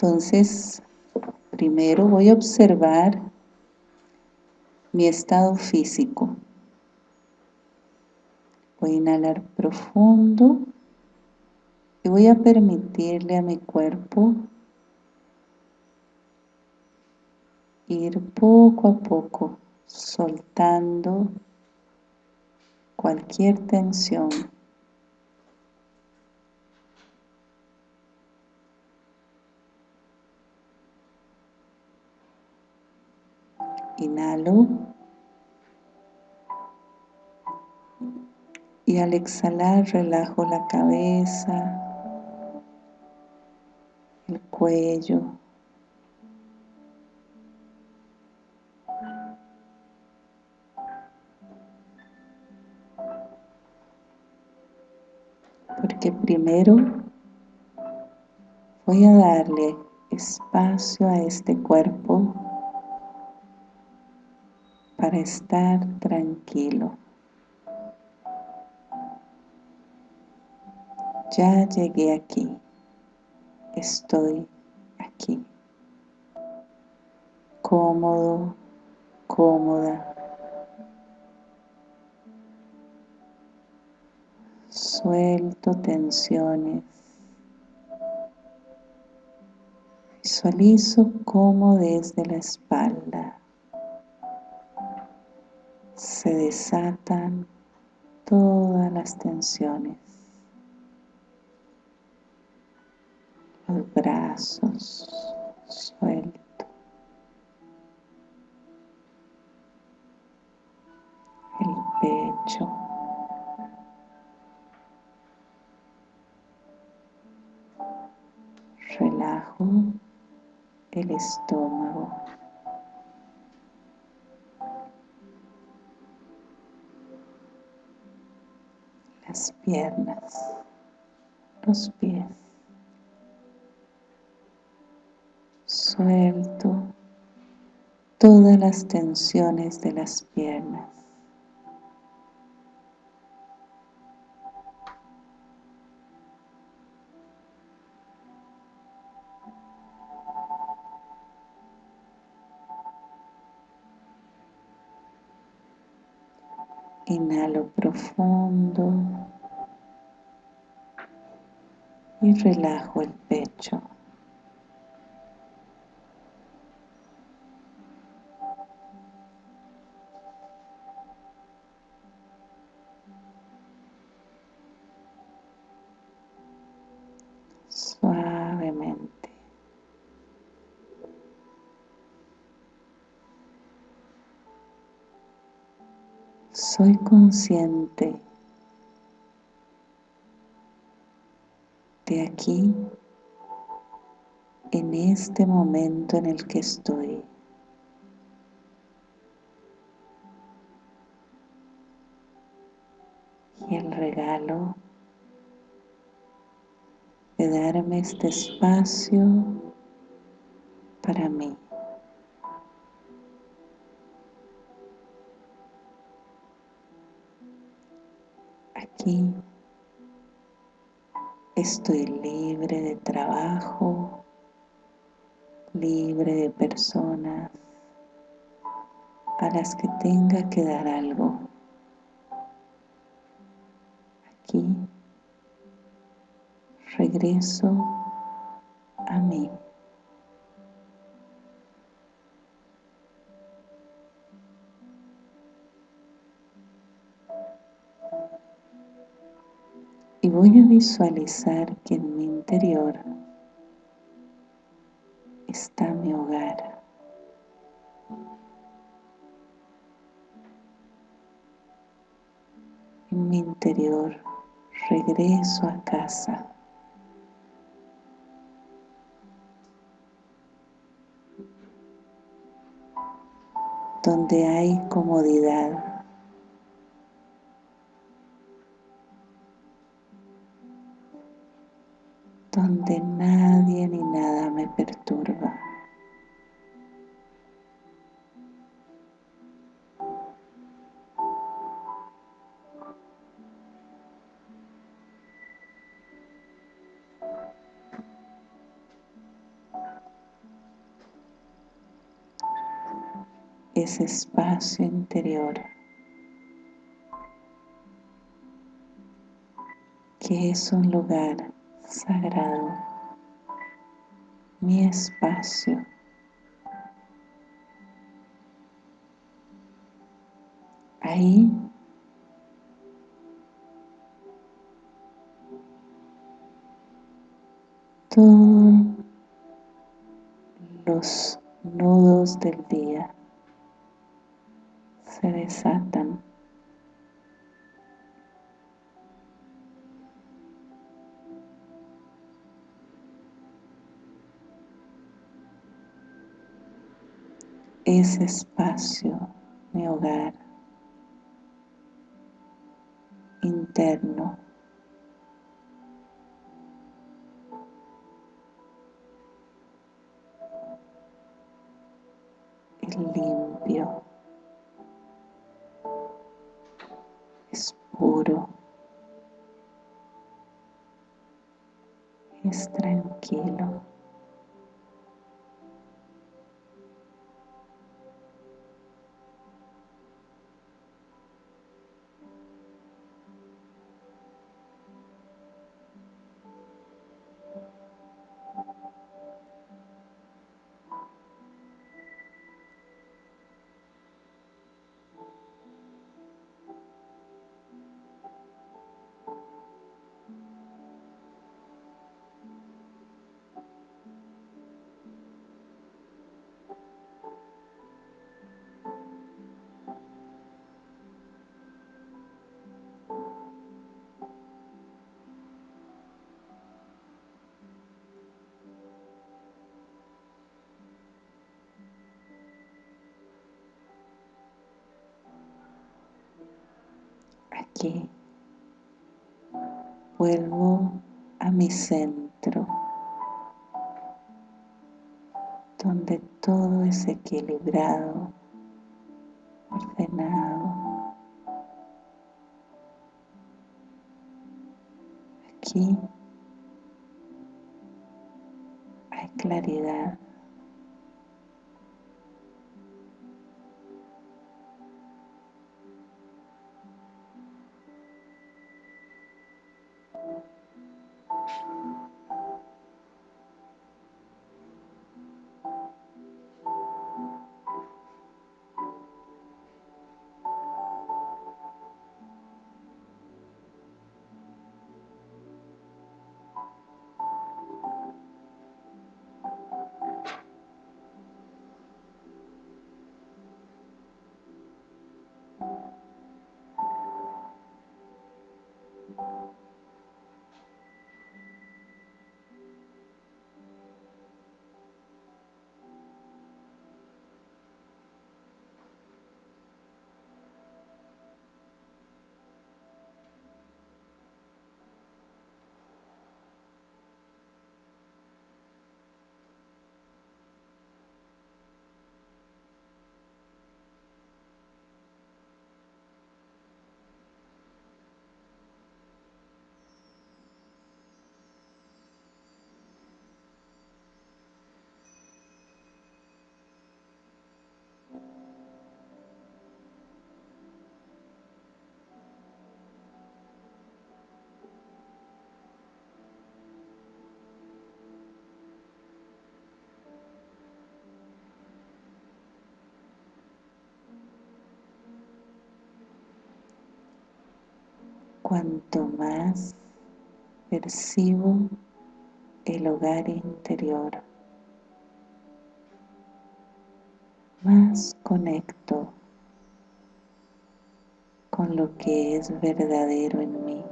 Entonces, primero voy a observar mi estado físico. Voy a inhalar profundo y voy a permitirle a mi cuerpo ir poco a poco soltando cualquier tensión. Inhalo. Y al exhalar relajo la cabeza, el cuello, porque primero voy a darle espacio a este cuerpo para estar tranquilo. Ya llegué aquí, estoy aquí, cómodo, cómoda, suelto tensiones, visualizo cómo desde la espalda se desatan todas las tensiones, los brazos, suelto, el pecho, relajo el estómago. Las piernas, los pies. Suelto todas las tensiones de las piernas. Inhalo profundo y relajo el pecho. Suavemente. Soy consciente aquí, en este momento en el que estoy. Y el regalo de darme este espacio para mí. Aquí estoy libre de trabajo, libre de personas a las que tenga que dar algo. Aquí regreso a mí. Y voy a visualizar que en mi interior está mi hogar. En mi interior regreso a casa. donde hay comodidad, donde nadie ni nada me perturba. ese espacio interior que es un lugar sagrado, mi espacio. Ahí todos los nudos del día se desatan ese espacio, mi hogar interno. Aquí. Vuelvo a mi centro, donde todo es equilibrado, cuanto más percibo el hogar interior, más conecto con lo que es verdadero en mí.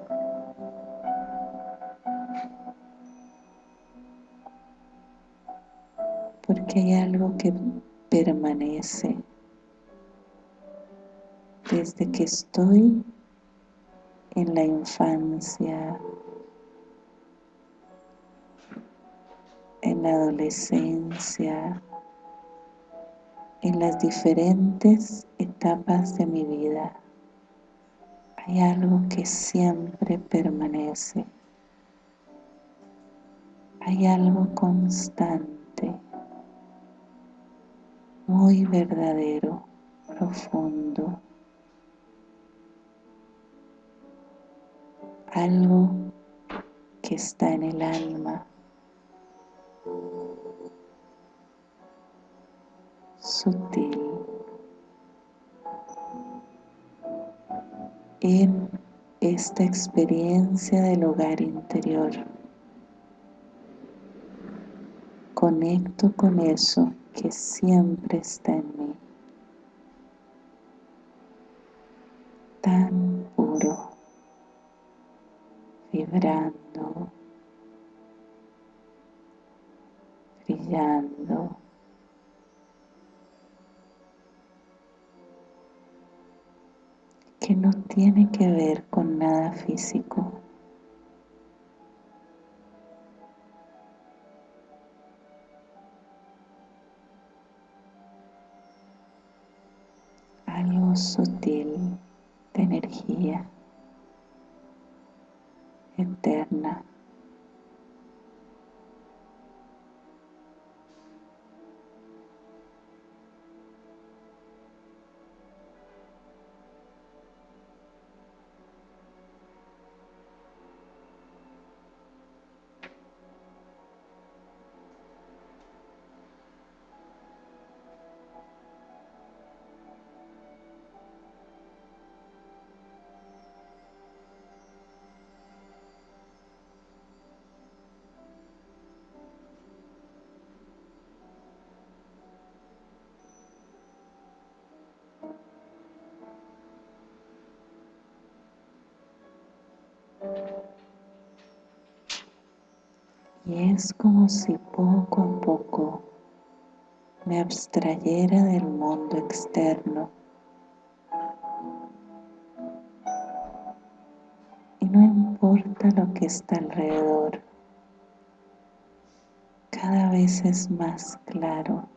Porque hay algo que permanece desde que estoy en la infancia, en la adolescencia, en las diferentes etapas de mi vida. Hay algo que siempre permanece. Hay algo constante, muy verdadero. profundo, algo que está en el alma, sutil, en esta experiencia del hogar interior. Conecto con eso que siempre está en mí. Tiene que ver con nada físico. Algo sutil de energía eterna. Y es como si poco a poco me abstrayera del mundo externo. Y no importa lo que está alrededor cada vez es más claro.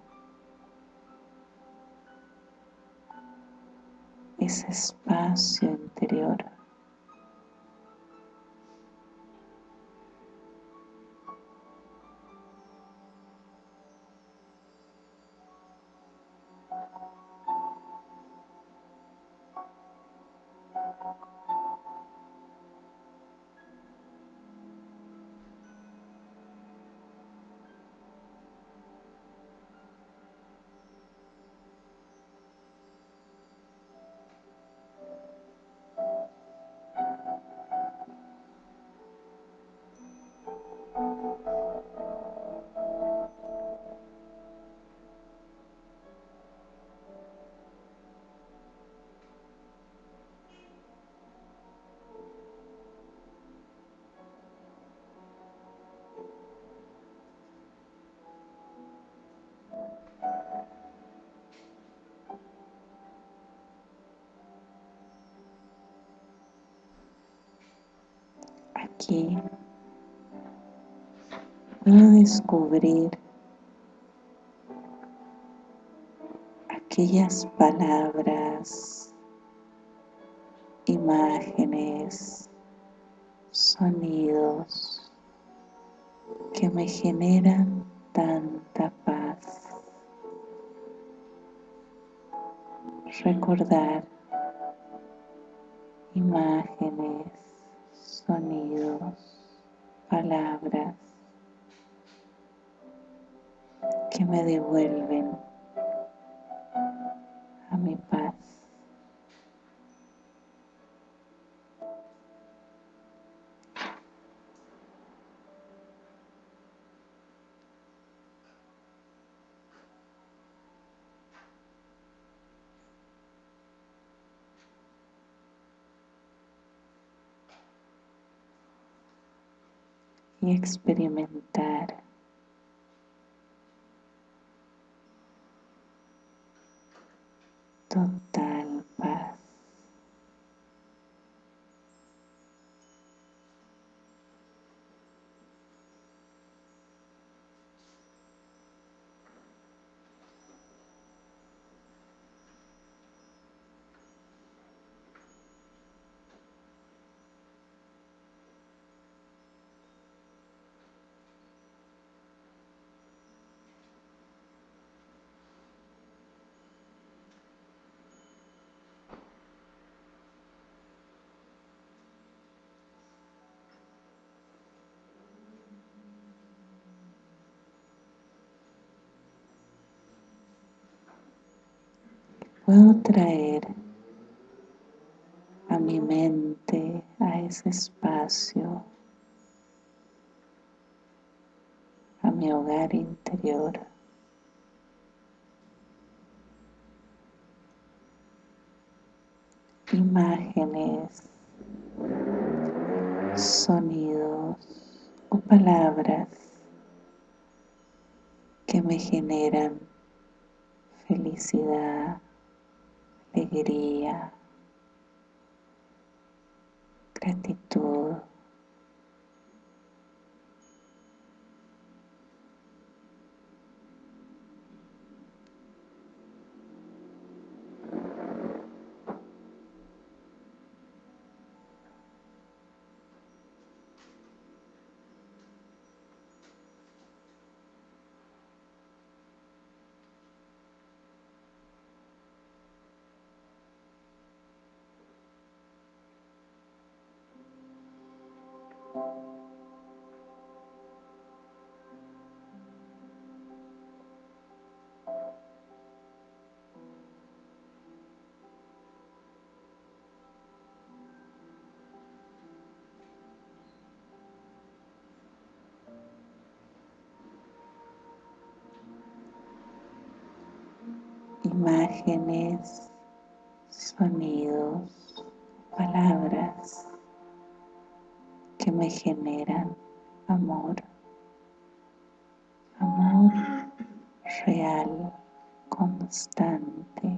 Ese espacio aquí puedo descubrir aquellas palabras, imágenes, sonidos que me generan tanta paz. Recordar imágenes, sonidos, palabras que me devuelven a mi paz. Experimentar. Total puedo traer a mi mente, a ese espacio, a mi hogar interior. Imágenes, sonidos o palabras que me generan felicidad, alegría, gratitud. Imágenes, sonidos, palabras que me generan amor, amor real, constante.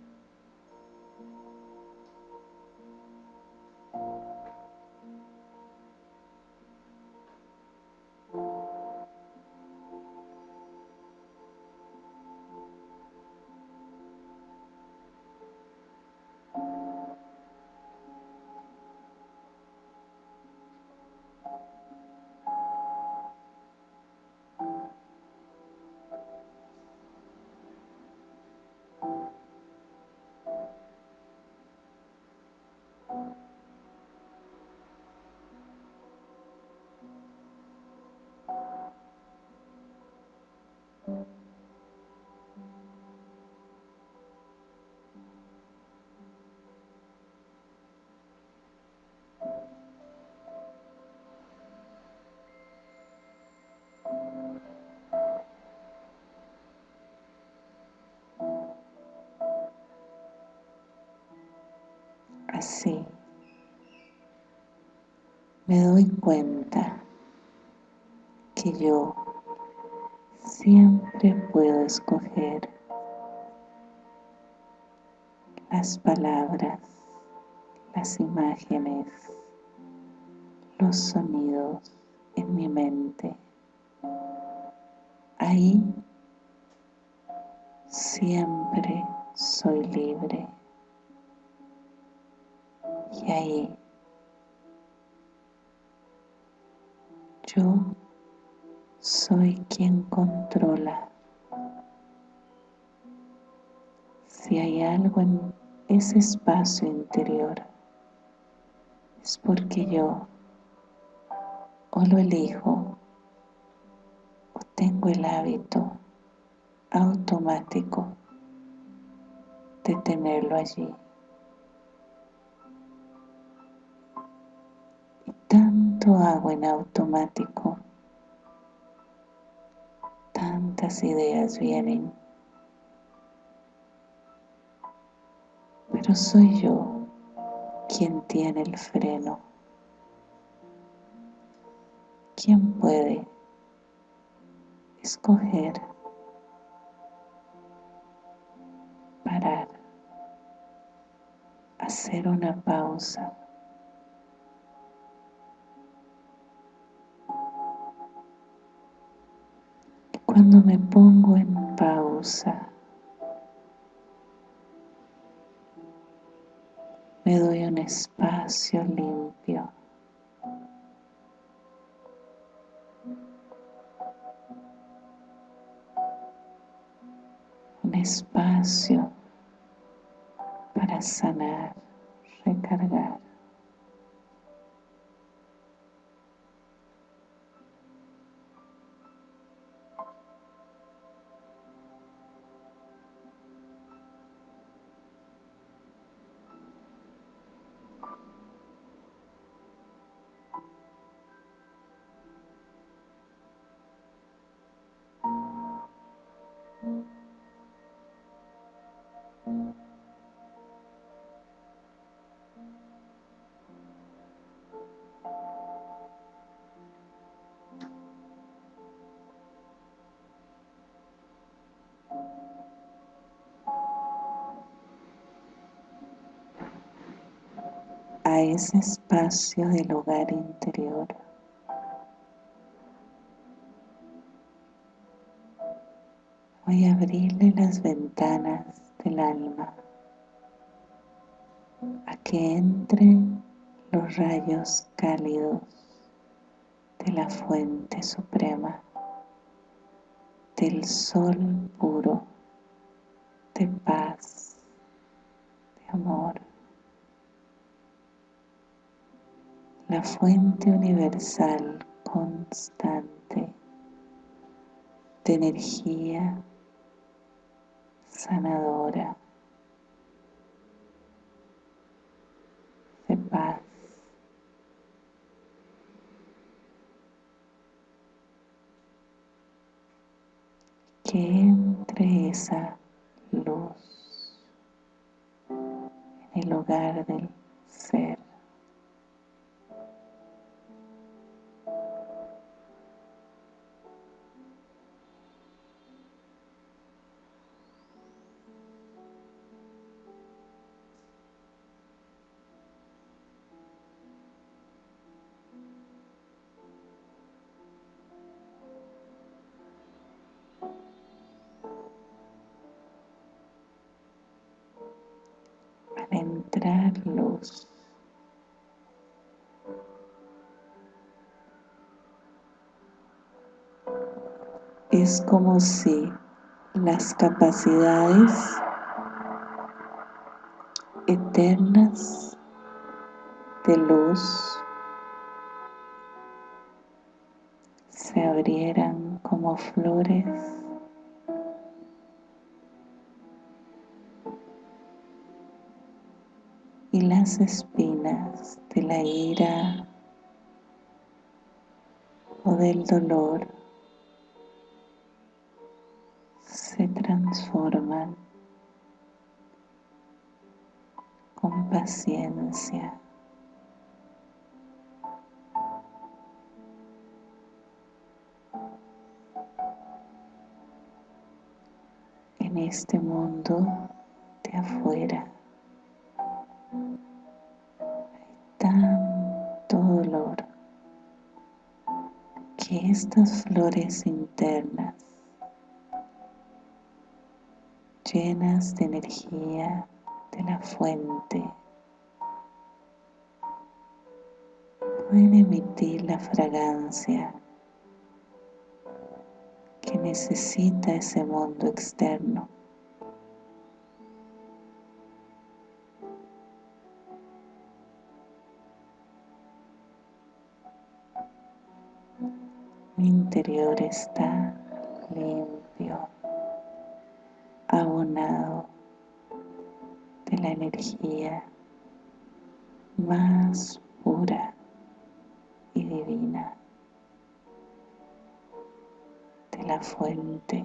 Así me doy cuenta que yo siempre puedo escoger las palabras, las imágenes, los sonidos en mi mente. Ahí siempre soy libre. Y ahí yo soy quien controla. Si hay algo en ese espacio interior, es porque yo o lo elijo o tengo el hábito automático de tenerlo allí. Tanto hago en automático, tantas ideas vienen, pero soy yo quien tiene el freno. ¿Quién puede escoger parar, hacer una pausa. Cuando me pongo en pausa, me doy un espacio limpio. Un espacio para sanar, recargar. Ese espacio del hogar interior. Voy a abrirle las ventanas del alma a que entren los rayos cálidos de la fuente suprema, del sol puro, de paz, de amor. La fuente universal constante de energía sanadora, de paz. Que entre esa luz en el hogar del ser. Es como si las capacidades eternas de luz se abrieran como flores las espinas de la ira o del dolor se transforman con paciencia. en este mundo de afuera. Estas flores internas llenas de energía de la fuente. Pueden emitir la fragancia que necesita ese mundo externo interior está limpio, abonado de la energía más pura y divina de la fuente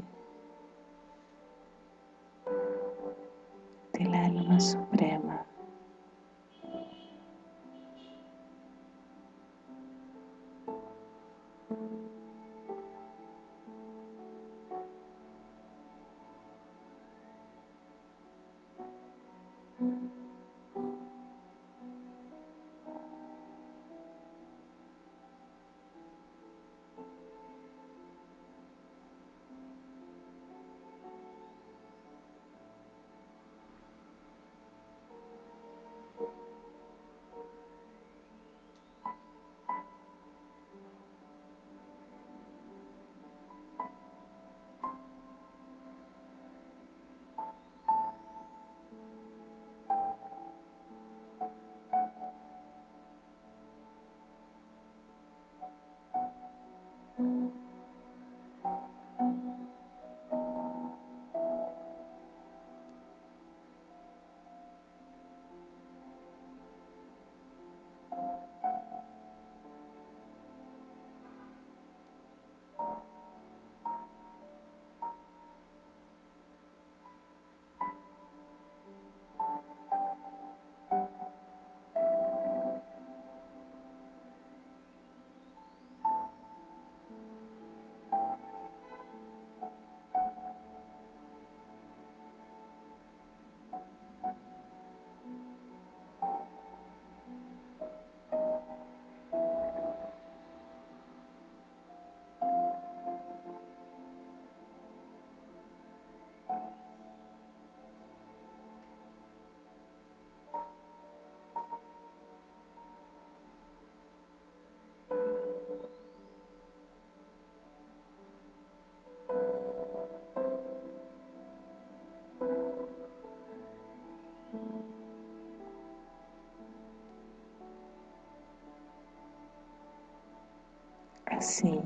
Así,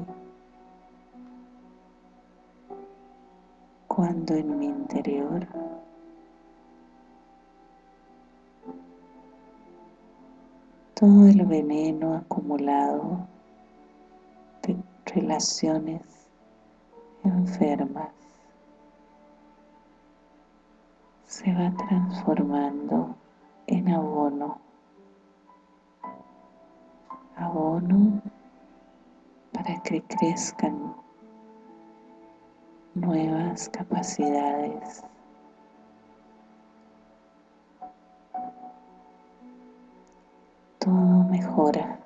cuando en mi interior todo el veneno acumulado de relaciones enfermas se va transformando en abono, abono para que crezcan nuevas capacidades todo mejora.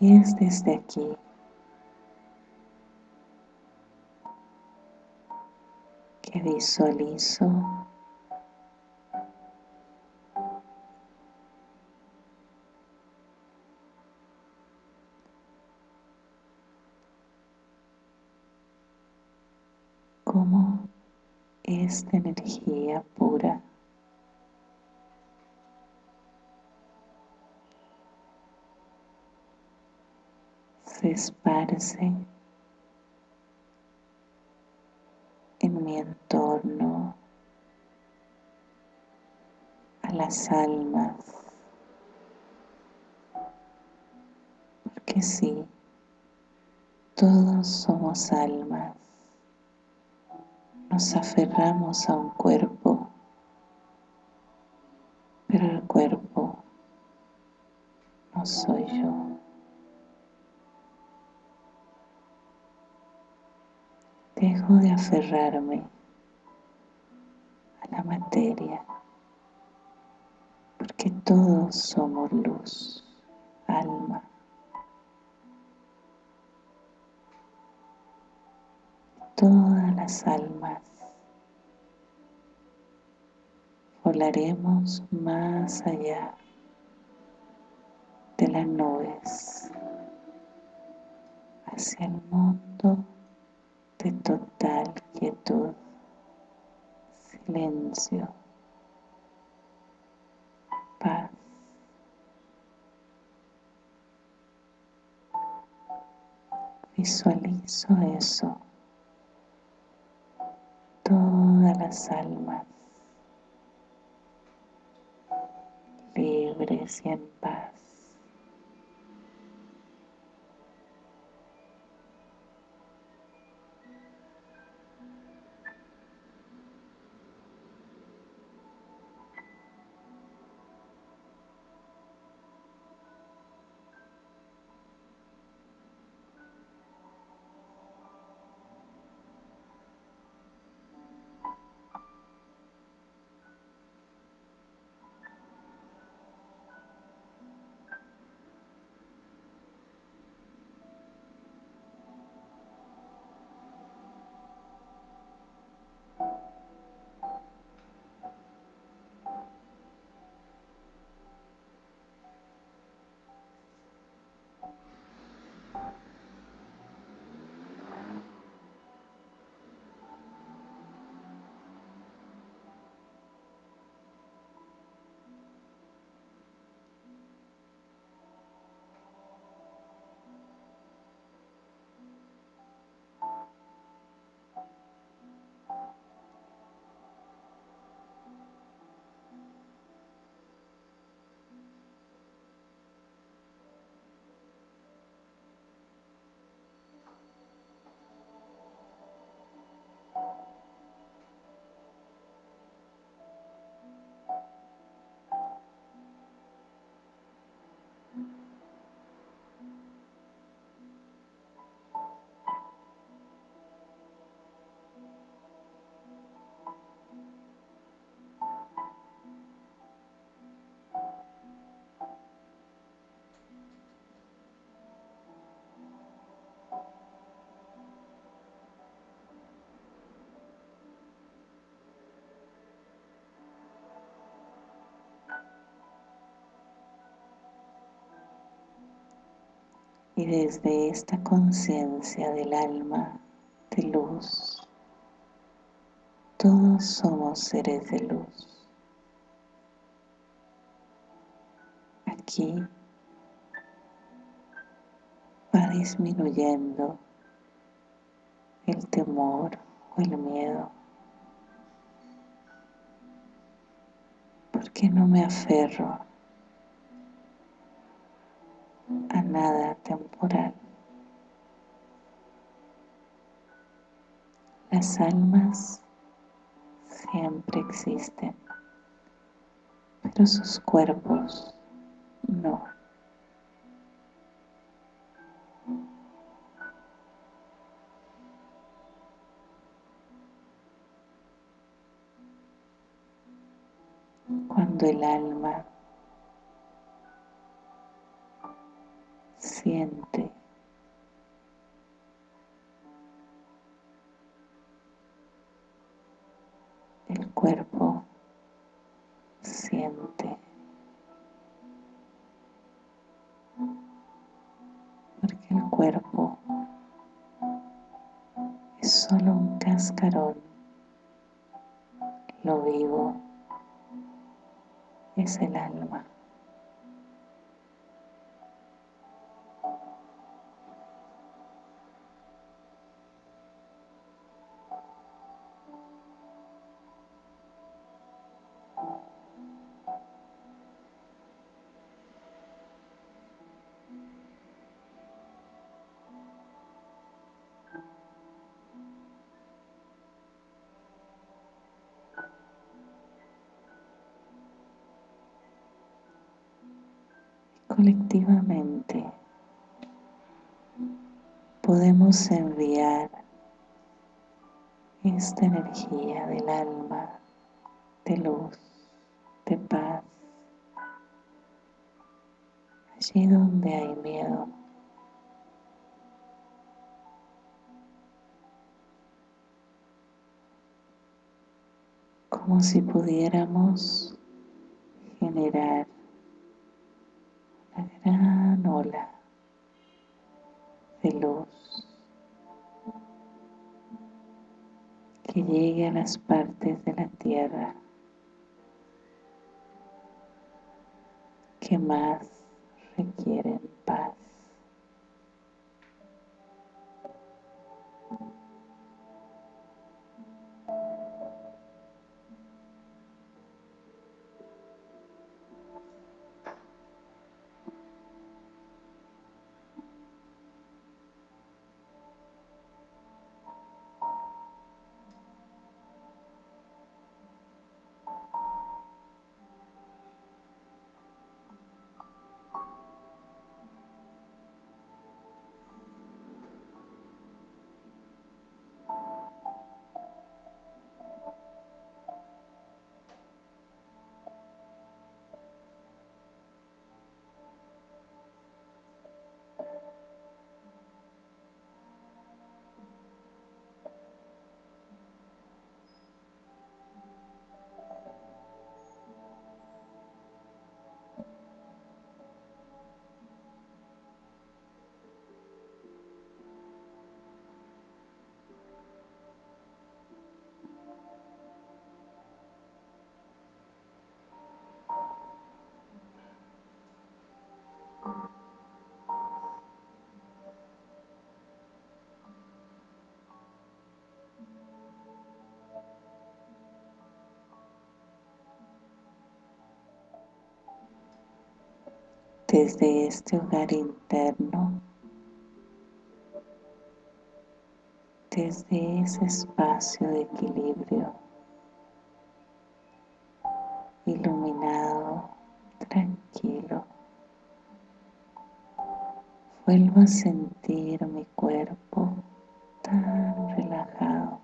Y es desde aquí que visualizo esta energía pura. Se esparce en mi entorno a las almas. Porque sí todos somos almas nos aferramos a un cuerpo, pero el cuerpo no soy yo. Dejo de aferrarme a la materia, porque todos somos luz, alma. Todas las almas. Volaremos más allá de las nubes hacia el mundo de total quietud, silencio, paz. Visualizo eso todas las almas libres y en paz. y desde esta conciencia del alma de luz, todos somos seres de luz. Aquí va disminuyendo el temor o el miedo. ¿Por qué no me aferro a nada temporal. Las almas siempre existen, pero sus cuerpos no. Cuando el alma siente. El cuerpo siente. Porque el cuerpo es solo un cascarón. Lo vivo es el alma colectivamente podemos enviar esta energía del alma, de luz, de paz, allí donde hay miedo. Como si pudiéramos generar gran ola de luz que llegue a las partes de la tierra que más requieren desde este hogar interno, desde ese espacio de equilibrio, iluminado, tranquilo. Vuelvo a sentir mi cuerpo tan relajado.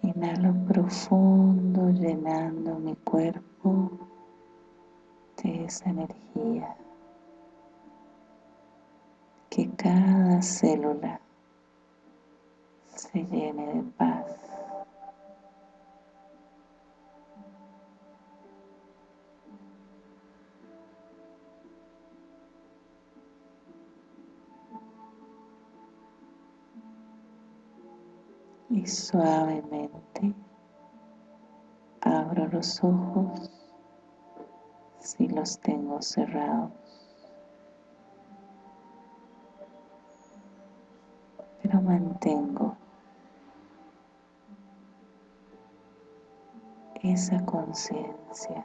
Inhalo profundo llenando mi cuerpo esa energía. Que cada célula se llene de paz. Y suavemente abro los ojos si los tengo cerrados. Pero mantengo esa conciencia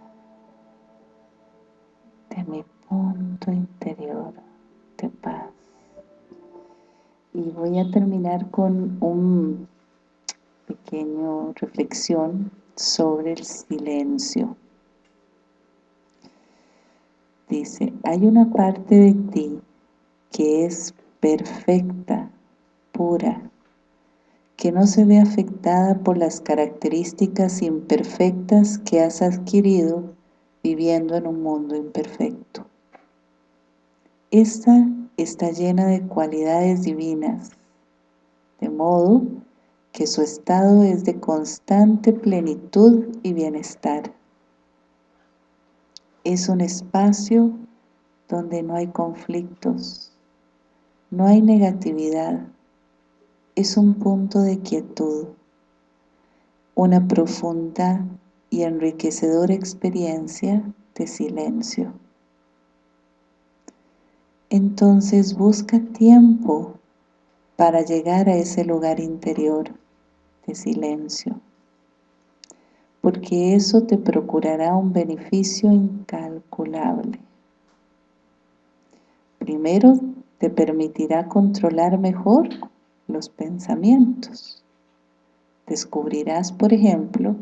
de mi punto interior de paz. Y voy a terminar con un pequeño reflexión sobre el silencio. Dice, hay una parte de ti que es perfecta, pura, que no se ve afectada por las características imperfectas que has adquirido viviendo en un mundo imperfecto. Esta está llena de cualidades divinas, de modo que su estado es de constante plenitud y bienestar. Es un espacio donde no hay conflictos, no hay negatividad, es un punto de quietud, una profunda y enriquecedora experiencia de silencio. Entonces busca tiempo para llegar a ese lugar interior de silencio, porque eso te procurará un beneficio incalculable. Primero, te permitirá controlar mejor los pensamientos. Descubrirás, por ejemplo,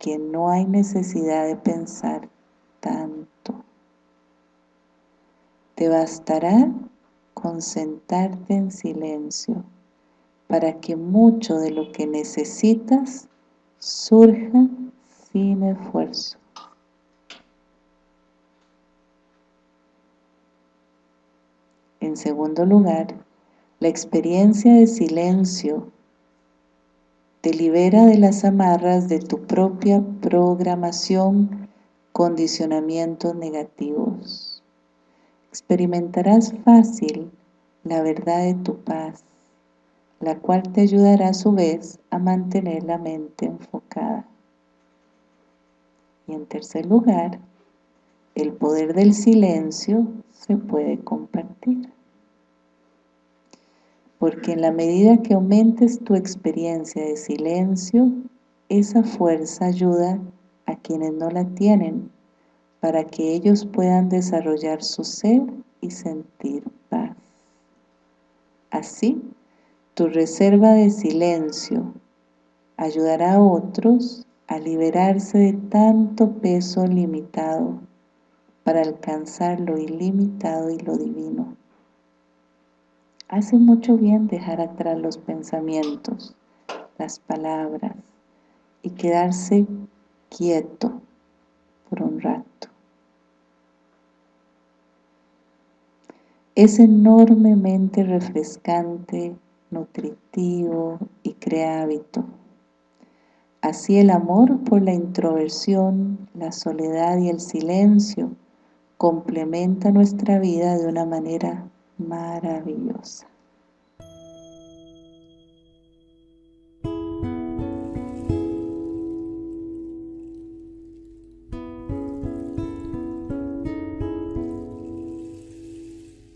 que no hay necesidad de pensar tanto. Te bastará con sentarte en silencio para que mucho de lo que necesitas surja sin esfuerzo. En segundo lugar, la experiencia de silencio te libera de las amarras de tu propia programación, condicionamientos negativos. Experimentarás fácil la verdad de tu paz, la cual te ayudará a su vez a mantener la mente enfocada. Y en tercer lugar, el poder del silencio se puede compartir porque en la medida que aumentes tu experiencia de silencio, esa fuerza ayuda a quienes no la tienen, para que ellos puedan desarrollar su ser y sentir paz. Así, tu reserva de silencio ayudará a otros a liberarse de tanto peso limitado para alcanzar lo ilimitado y lo divino. Hace mucho bien dejar atrás los pensamientos, las palabras y quedarse quieto por un rato. Es enormemente refrescante, nutritivo y crea hábito. Así el amor por la introversión, la soledad y el silencio complementa nuestra vida de una manera maravillosa.